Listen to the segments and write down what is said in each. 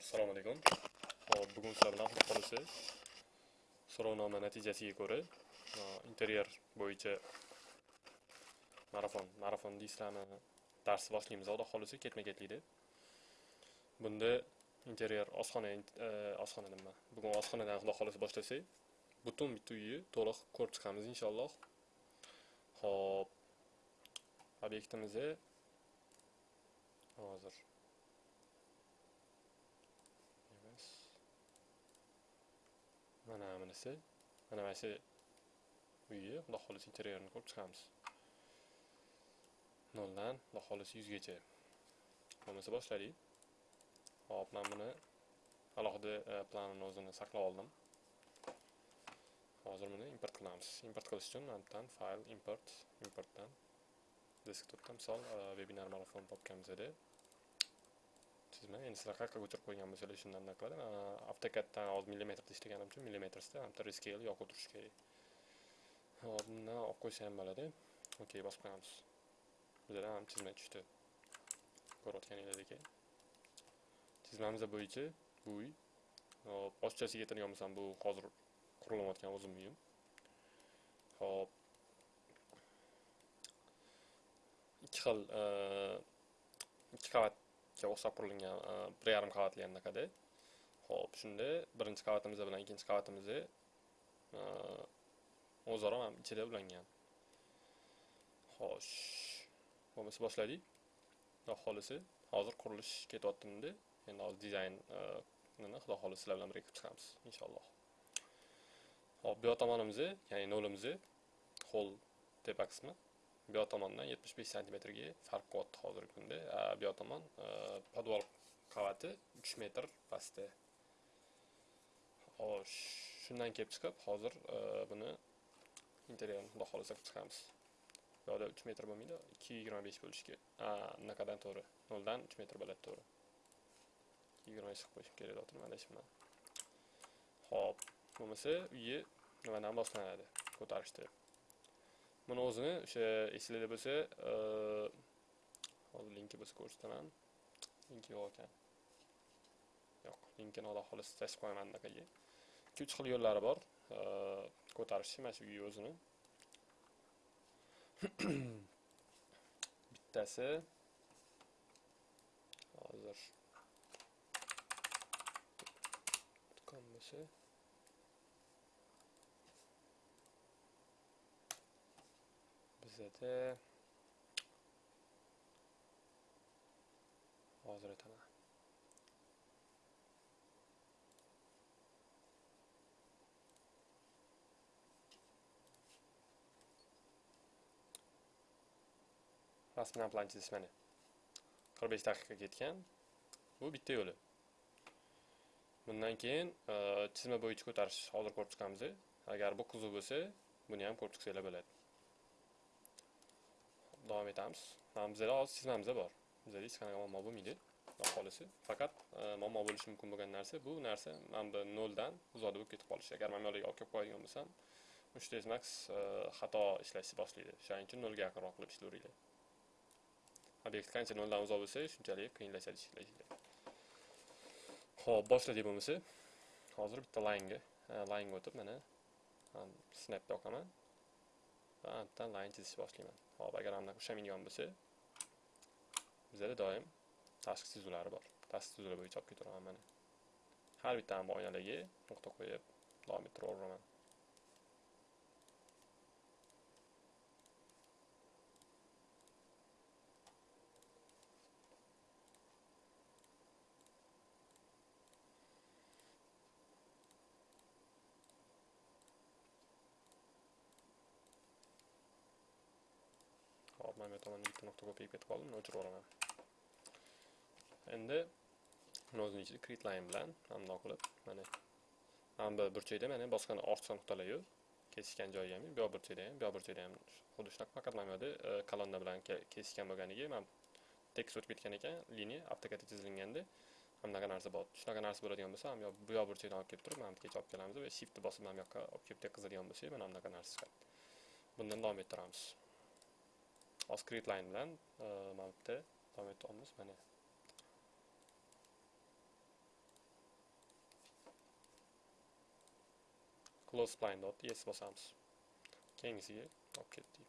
assalomu alaykum hop bugun sizlar bilan xudo so'rovnoma natijasiga ko'ra interyer bo'yicha marafon marafon deysizlarmi dars boshlaymiz xudo xohlasa ketma ketlikda bunda interyer oshxona oshxona nima bugun oshxonadan xudo xohlasa boshlasak butun bitta uyni to'liq ko'rib chiqamiz inshaalloh hop obyektimizni hozir mana bunisi mana mana shu uyni xudo xohlasa interyerini ko'rib chiqamiz. Noldan xudo xohlasa yuzgacha. Bo'lmasa boshladik. Hop man buni alohida e, planini o'zini saqlab oldim. Hozir buni import qilamiz. Import qilish uchun mana bu fayl import importdan desktopda misol e, webinar marafon topganmiz edi endi sizlar qayerga ko'chirib qo'ygan bo'lsanglar shundan anaqa qiladi avtokaddan hozir millimetrda ishlaganim uchun millimetrsda bitta rescale yoqib o'tirish kerak hop bundan olib qo'ysa ham bo'ladi okey bosib qo'yamiz bizada ham chizma tushdi ko'rayotganinglardek chizmamiz bo'yicha bu uy hop ochchasiga aytadigan bo'lsam bu hozir qurilayotgan o'zim uyim hop ikki xil ikki qavat o'xshab qurilgan e, bir yarim qavatli anaqada ho'p shunda birinchi qavatimiz bilan ikkinchi qavatimiz o'zaro mana ichida ulangan xo'sh bo'lmasa boshladik xudo xohlasa hozir qurilish ketyaptimi endi. Hozir dizaynni e, xudo xohlasa sizlar bilan birga qilib chiqamiz inshaalloh. Hop bu yoq tomonimiz ya'ni nolimiz ho'l tepa qismi bu yoq tomondan 75 santimetrga farq qilyapti hozirgi kunda. Bu yoq tomon e, podval qavati uch metr pastda. Xo'sh shundan kelib chiqib hozir e, buni interyerini xudo xohlasa qilib chiqamiz. Bu yoqda 3 metr bo'lmaydi 225 bo'lishi kerak bunaqadan to'g'ri noldan uch metr bo'ladi to'g'ri. 25 qilib qo'yishim kerak deyapti mana shu bilan ho'p bo'lmasa uyi nimadan boshlanadi ko'tarishdi. Buni o'zini o'sha esinglarda bo'lsa hozir linki bo'lsa ko'rsataman. Linki yo'q ekan. Yo'q linkini alloh xohlasa tashib qo'yaman anaqaga. Ikki uch xil yo'llari bor. Ko'tarishni mana shu uyni o'zini. Bittasi hozir. Do'kon bo'lsa. Bizada hozir aytaman rasman plan chizish mana 45 daqiqa ketgan bu bitta yo'li bundan keyin chizma bo'yicha ko'tarish hozir ko'rib chiqamiz agar bu qiziq bo'lsa buni ham ko'rib chiqsanglar bo'ladi davom etamiz bizada hozir chizmamizda bor bizada hech qanaqa muammo bo'lmaydi xudo faqat muammo bo'lishi mumkin bo'lgan narsa bu narsa e, mana bu noldan uzoqda bo'lib ketib qolishi agar man bu olib kelib qo'yadigan bo'lsam uch max xato ishlashni boshlaydi o'shaning uchun nolga yaqinroq qilib ishlayveringlar obyekt qancha noldan uzoq bo'lsa shunchalik qiyinlashadi ishlashga ho'p boshladik bo'lmasa hozir bitta laynga laynga o'tib mana snapda yoqaman va bitta layn chizishni boshlayman hop agar mana ushlamaydigan bo'lsa bizada doim tashqi chizuvlari bor tashqi chizuvlar bo'yicha olib ketaveraman mana har bitta oynalarga nuqta qo'yib davom ettiraveraman hop mana bu bitta nuqta ko'payib ketib qoldi uni o'chirib yuboraman endi buni o'zini ichida create line bilan mana bundoq qilib mana mana bu burchakda mana boshqa ortiqcha nuqtalar yo'q kesishgan joyi ham yo'q bu yoq burchakda ham bu yoq burchakda ham xuddi shunaqa faqat mana bu yerda kolonna bilan kesishgan bo'lganiga mana tekst o'tib ketgan ekan liniya avtokadda chizilganda anaqa narsa bor shunaqa narsa bo'ladigan bo'lsa mana bu yoq burchakdan olib kelib turib mana bu yerga olib kelamiz va shiftni bosib mana bu yoqqa olib kelib tekizadigan bo'lsak mana bunaqa narsa chiqadi bundan davom ettiramiz hozir create line bilan mana bitta davom etamiz mana close line dot yes bosamiz keyingisiga olib ketdik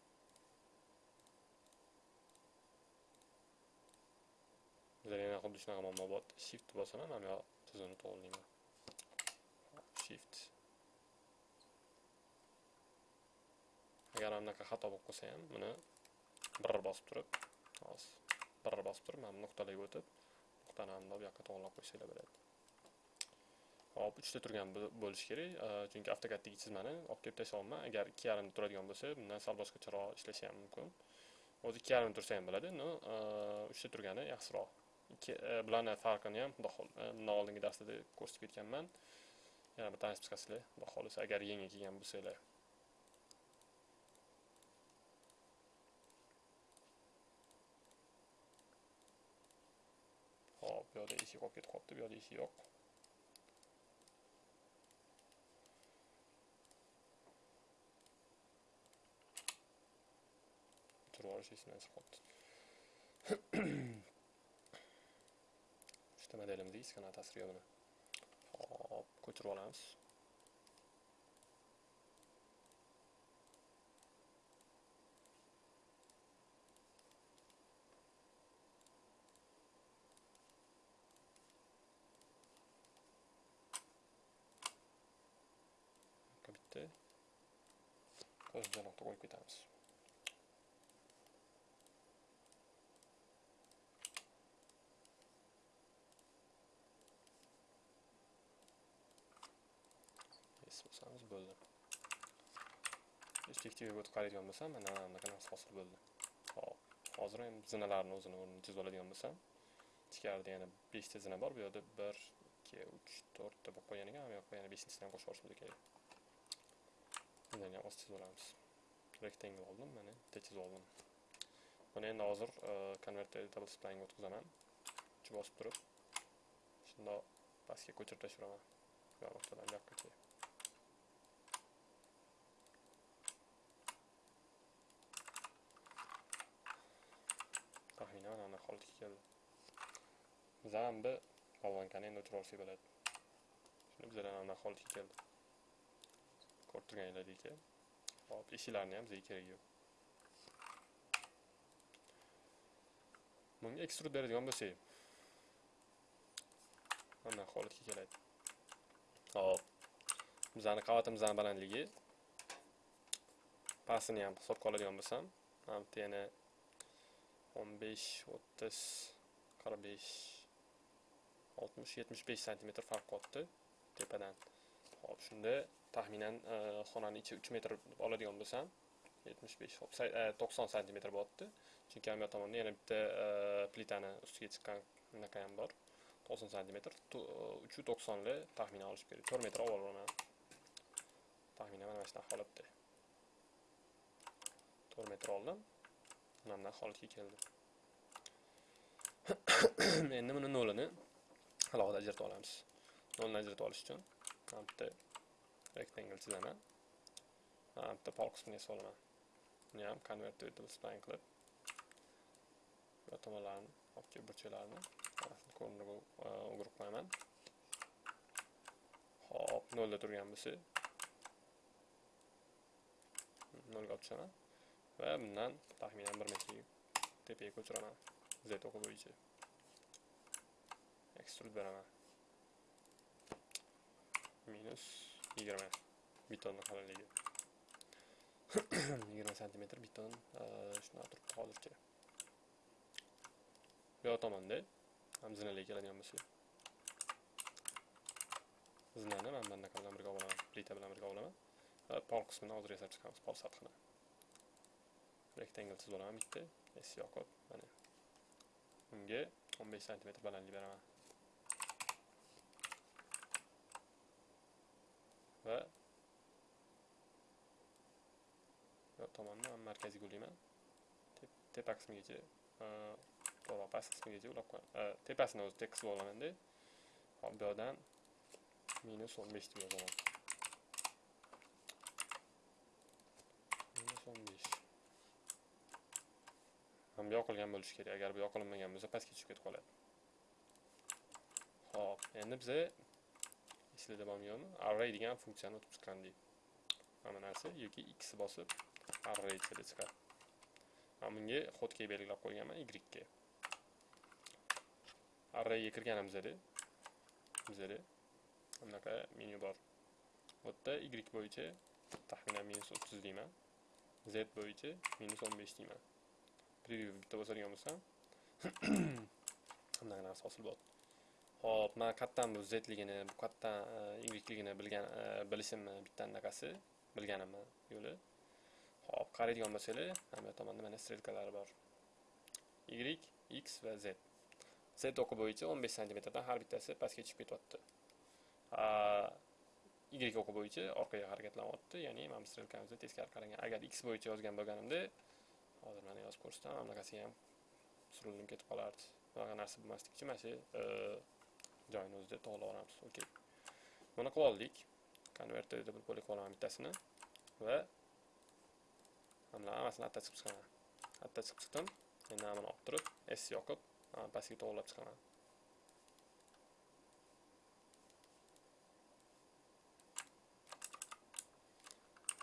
Bizlar yana xuddi shunaqa muammo bor shift bosaman mana yo tizimni to'g'rilayman shift agar anaqa xato bo'lib qolsa ham buni bir bosib turib hozir bir bosib turib mana bu nuqtalarga o'tib nuqtani mana bu yoqqa to'g'irlab qo'ysanglar bo'ladi hop uchta turgan bo'lishi kerak chunki avtokaddagi chizmani olib kelib tashlayapman agar ikki yarimda turadigan bo'lsa bundan sal boshqacharoq ishlashi ham mumkin o'zi ikki yarimda tursa ham bo'ladi но uchta turgani yaxshiroq ikki bularni farqini ham xudo bundan oldingi darsda ko'rsatib ketganman yana bir tanishib chiqasizlar xudo xohlasa agar yangi kelgan bo'lsanglar hop bu yoqda eshik qolib ketib qolibdi bu yoqda eshik yo'q turib olish esimdan chiqib qolibdi uchta modelimizga hech qanaqa hop ko'chirib olamiz bitta qo'shimcha nuqta qo'yib ketamiz bo'lsangiz bo'ldi perspektivaga o'tib qaraydigan bo'lsam mana bunaqa narsa hosil bo'ldi hop hozir ham zinalarni o'zini o'rnini chizib oladigan bo'lsam ichkarida yana beshta zina bor bu yoqda bir ikki uch to'rtta bo'lib qolgan ekan bu yoqqa yana beshinchisini ham qo'shib yuborishimiz kerak zinani ham chizib olamiz rectangle oldim mana bitta chizib oldim buni endi hozir convert editable splanga o'tkazaman uch bosib turib shundoq pastga ko'chirib tashlayman bu nuqtadan bu yoqqacha taxminan mana holatga keldi zambi bolvonkani endi o'chirib olsak bo'ladi shuni bizlar mana holatga keldi ko'rib turganingizdek hop eshiklarni ham bizga kerak yo'q Buni ekstrud beradigan bo'lsak mana holatga keladi hop. Bizani qavatimizni balandligi pastini ham hisobga oladigan bo'lsam mana bitta yana 15, 30, 45, 60, 75 santimetr farq qotdi tepadan. Hop, shunda taxminan e, xonani ichi 3 metr oladigan bo'lsam, 75, hop, 90 santimetr bo'lyapti. Chunki ham tomonda yana bitta e, plitani ustiga chiqqan unaqa ham bor. 90 santimetr, 390 e, li taxminan olish kerak. 4 metr olib olaman. Taxminan mana shunaqa holatda. 4 metr oldim. mana bunaqa holatga keldi endi buni nolini alohida ajratib olamiz nolni ajratib olish uchun mana bitta rectangle chizaman mana bitta pol qismini yasab olaman buni ham convert to spline qilib bu tomonlarni olib kelib burchaklarini ko'riniga o'girib qo'yaman hop nolda turgan bo'lsa nolga olib tushaman va bundan taxminan bir metrga tepaga ko'chiraman z o'qi bo'yicha ekstrud beraman minus yigirma bitonni qalinligi yigirma santimetr biton shunaqa turibdi hozircha bu yoq tomonda ham zinalarga keladigan bo'lsa zinani mana bunaqa bilan birga olaman plita bilan birga olaman va pol qismini hozir yasab chiqamiz pol sathini rectangle chizib olaman bitta s yoqib mana unga 15 santimetr balandlik beraman va bu markaziy markaziga tepa qismigacha to'g'ri past qismigacha ulab qo'yaman e, tepasini o'zi tekis olaman hop bu yoqdan minus 15 deb yozaman. Minus 15 ham yoqilgan bo'lishi kerak. Agar bu yoqilmagan bo'lsa pastga tushib ketib qoladi. Ho'p endi biza esinglarda bormi yo'qmi array degan funksiyani o'tib chiqqandik mana narsa yoki x bosib array ichida chiqadi mana bunga xotkey belgilab qo'yganman y ga arrayga kirganimizda bizada bunaqa menyu bor. Bu yerda y bo'yicha taxminan minus o'ttiz deyman. Z bo'yicha minus o'n besh deyman. Preview bitta bosadigan bo'lsam. Bunaqa narsa hosil bo'ladi Xo'p, men qattan bu zligini, bu qayerdan yligini bilgan e, bilishimni bitta anaqasi, bilganimni yo'li. Hop, qaraydigan bo'lsanglar, mana tomonda mana strelkalari bor. Y, X va Z. Z o'qi bo'yicha 15 sm dan har bittasi pastga tushib ketyapti. Y o'qi bo'yicha orqaga harakatlanyapti, ya'ni mana strelkamizda teskari qaragan. Agar X bo'yicha yozgan bo'lganimda, hozir mana yozib ko'rsataman, bunaqasi ham surilib ketib qolardi. Bunaqa narsa bo'lmaslik uchun mana shu e, joyini o'zida to'g'rilaveramiz. Okey. Buni qilib oldik. Konverterda bir bo'lib qolaman bittasini va mana hammasini atta chiqib chiqaman. Atta chiqib chiqdim. Endi mana olib turib, S yoqib, pastga to'g'irlab chiqaman.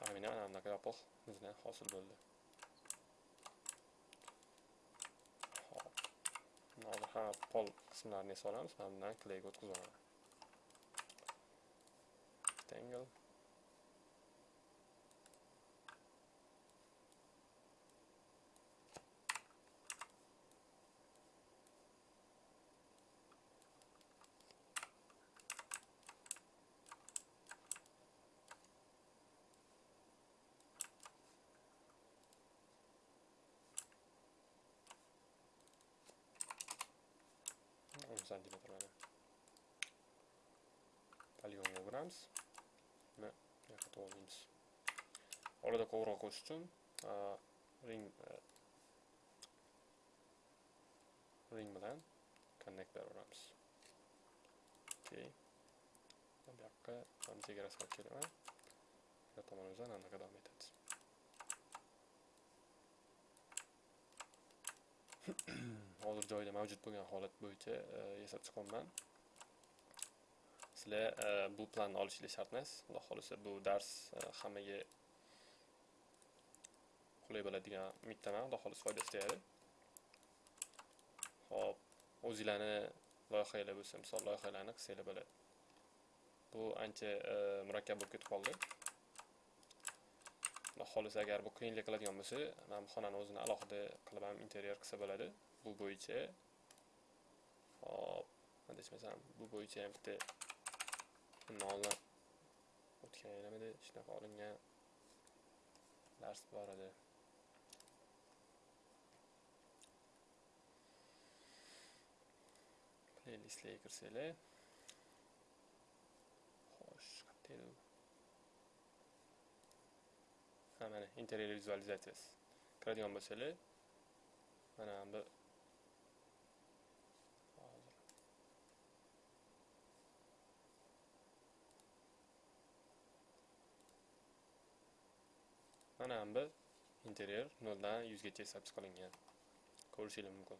Aynan mana bunaqa yopiq bizdan hosil bo'ldi. hop hozir hamma pol qismlarini esa olamiz mana bundan klayga o'tkazib olaman rectangle santimetr mana poligonga o'giramiz uni buyoqqa to'g'rilaymiz orada qo'ng'iroq qo'shish uchun ring e, ring bilan connector beraveramiz okey bu yoqqa chegarasi olib kelaman bu tomonimizdan anaqa davom etadi hozir joyida mavjud bo'lgan holat bo'yicha uh, uh, yasab chiqyapman sizlar uh, bu planni olishinglar shart emas xudo xohlasa bu dars hammaga qulay bo'ladigan umiddaman xudo xohlasa foydasi tegadi ho'p o'zinglarni loyihalar bo'lsa misol loyihalarni qilsanglar bo'ladi. Bu ancha murakkab bo'lib ketib qoldi. Xudo xohlasa agar bu qiyinlik qiladigan bo'lsa mana bu xonani o'zini alohida qilib ham interyer qilsa bo'ladi. Bu bo'yicha hop adashmasam bu bo'yicha ham bitta bundan o'tgan yilimidi shunaqa olingan dars bor edi. Playlistlarga kirsanglar xo'sh qayerda edi. Ha mana interyer vizualizatsiyasi kiradigan bo'lsanglar mana bu mana bu interyer 0 dan 100 gacha ko'rishinglar ko'rishingiz mumkin.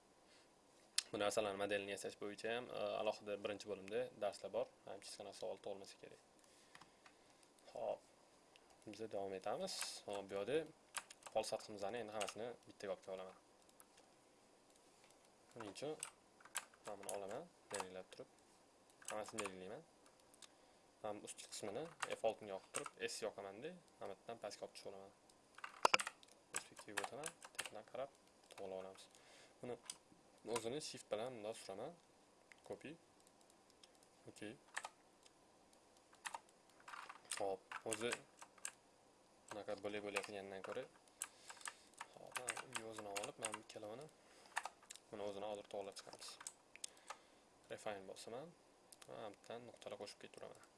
Bu narsalarni modelini yasash bo'yicha ham e, alohida birinchi bo'limda darslar bor. Ham hech qanaqa savol tug'ilmasa kerak. Ho'p biz davom etamiz. Hop bu yerda pol sathimizni endi hammasini bittaga olib kela olaman buning uchun mana buni olaman belgilab turib. Hammasini belgilayman ham ustki qismini F6 ga yoqib turib S yoqamanda mana bu yerdan pastga olib tushib olaman. Perspektivaga o'taman tepadan qarab to'g'rilab olamiz. Buni o'zini shift bilan bundoq suraman. Copy. Ok hop o'zi bunaqa bo'lak bo'lak qilgandan ko'ra. Hop o'zini olib mana bu ikkalovini buni o'zini hozir to'g'irlab chiqamiz. Refine bosaman mana bu nuqtalar qo'shib ketaveraman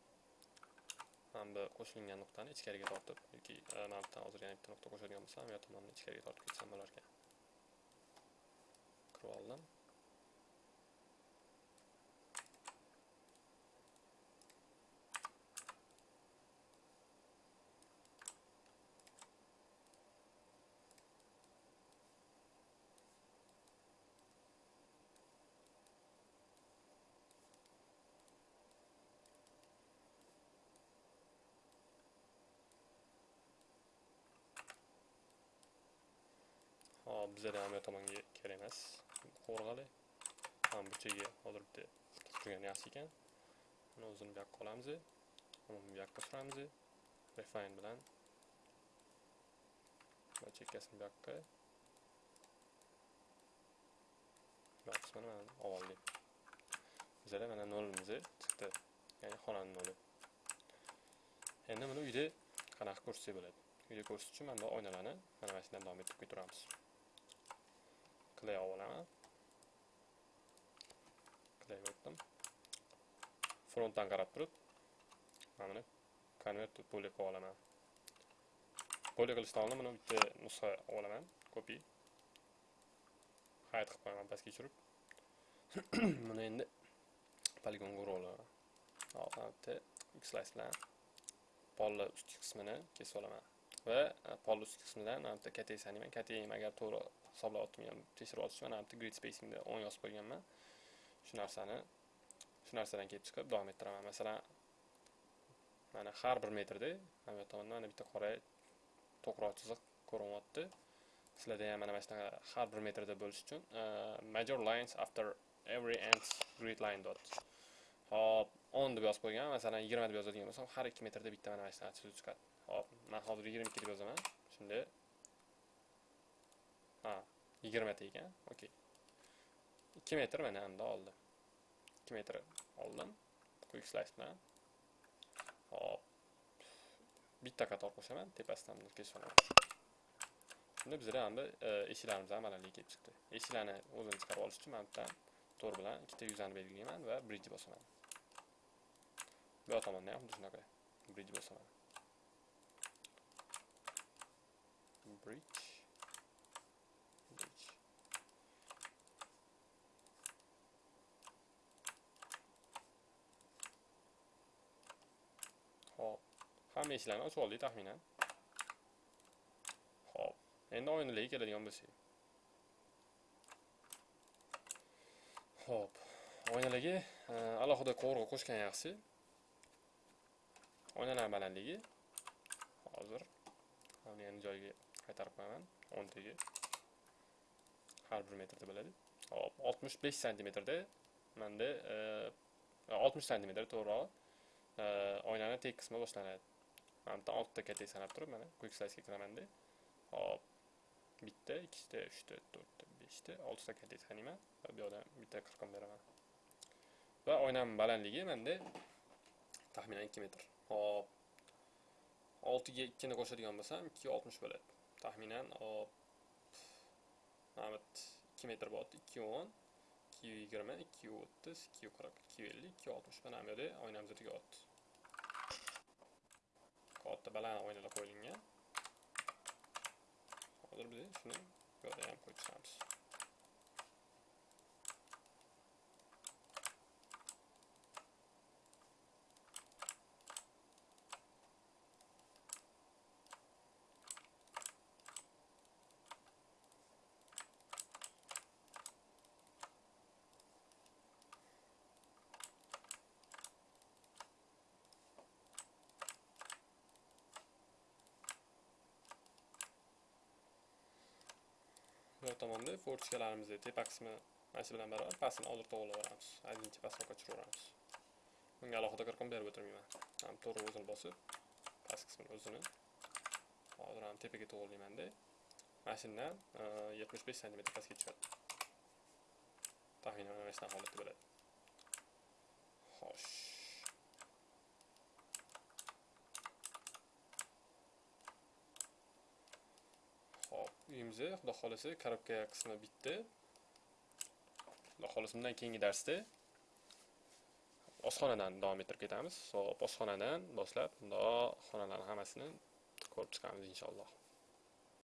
mana bu qo'shilgan nuqtani ichkariga tortib yoki e, mana bu hozir yana bitta nuqta qo'shadigan bo'lsam yo tomonni ichkariga tortib ketsam bo'larkan kirib oldim. Hop bizada ham bu tomonga kerak emas qo'rg'ali ham burchaga hozir bitta turgani yaxshi ekan uni o'zini bu yoqqa olamiz bu yoqqa suramiz refine bilan va chekkasini bu yoqqa. Bu qismini mana oldik bizada mana nolimiz chiqdi. Ya'ni xonani noli. Endi buni uyda qanaqa ko'rsatsak bo'ladi? Uyda ko'rsatish uchun mana bu oynalarni mana mana shundan davom ettirib ketaveramiz clay olaman clay o'tdim frontdan qarab turib mana buni convert to poly qilib olaman poly qilishdan oldin buni bitta nusxa olib olaman copy hide qilib qo'yaman pastga tushirib buni endi poligonga urib olaman x slice bitta xslice bilan polni ustki qismini kesib olaman va polni ustki qismidan mana bitta kattasi deyman kattagim agar to'g'ri hisoblayaptimi tekshirib olish mana bitta grid spacingni 10 yozib qo'yganman shu narsani shu narsadan kelib chiqib davom ettiraman masalan mana har bir metrda mana bu tomonda mana bitta qora to'qroq chiziq ko'rinyapti sizlarda ham mana shunaqa har bir metrda bo'lish uchun major lines after every end grid line dot. Hop 10 deb yozib qo'ygan masalan 20 deb yozadigan bo'lsam har 2 metrda bitta mana mana shunaqa chiziq chiqadi hop man hozir 22 deb yozaman shunda ha 20 ta ekan okey. 2 metr mana endi oldi. 2 metr oldim quick slice bilan. Hop bitta qator qo'shaman tepasidan kesib olaman shunda bizda endi eshiklarimiz ham kelib chiqdi. Eshiklarni o'zini chiqarib olish uchun mana bu yerdan to'r bilan ikkita yuzani belgilayman va bridge bosaman. Bu yoq tomonda ham xuddi shunaqa bridge bosaman. Bridge hop hamma eshiklarni ochib oldik taxminan hop endi oynalarga keladigan bo'lsak hop. Oynalarga alohida qovurg'a qo'shgan yaxshi oynalar balandligi hozir buni yana joyiga qaytarib qo'yaman o'ntaga har bir metrda bo'ladi hop. oltmish besh santimetrda manda e, oltmish santimetr to'g'rirog'i oynani tek qismi boshlanadi mana bu yerdan oltita katta sanab turib mana quick slicega kiramanda hop bitta ikkita uchta to'rtta beshta oltita katta sanayman va bu yoqdan bitta qirqim beraman va oynamni balandligi manda taxminan ikki metr hop oltiga ikkini qo'shadigan bo'lsam ikki oltmish bo'ladi taxminan hop mana bu ikki metr bo'lyapti ikki o'n ikki yigirma ikki o'ttiz ikki qirq ikki ellik ikki oltmish mana bu katta baland oynalar qo'yilgan hozir biz shuni bu yoqda ham qo'yib chiqamiz bu tomonda fortikalarimizni tepa qismi mana shu bilan barobar pastini oldirib to'g'rilaveramiz ozgincha pastga tushiraveramiz bunga alohida qirqim berib o'tirmayman. Ham to'g'ri o'zini bosib past qismini o'zini hozir ham tepaga to'g'irlaymanda mana shundan e, yetmish besh santimetr pastga tushadi taxminan mana shunaqa holatda bo'ladi xo'sh. Uyimizni xudo xohlasa korobka qismi bitdi. Xudo xohlasa bundan keyingi darsda oshxonadan davom ettirib ketamiz. So oshxonadan boshlab bundoq xonalarni hammasini ko'rib chiqamiz inshaalloh.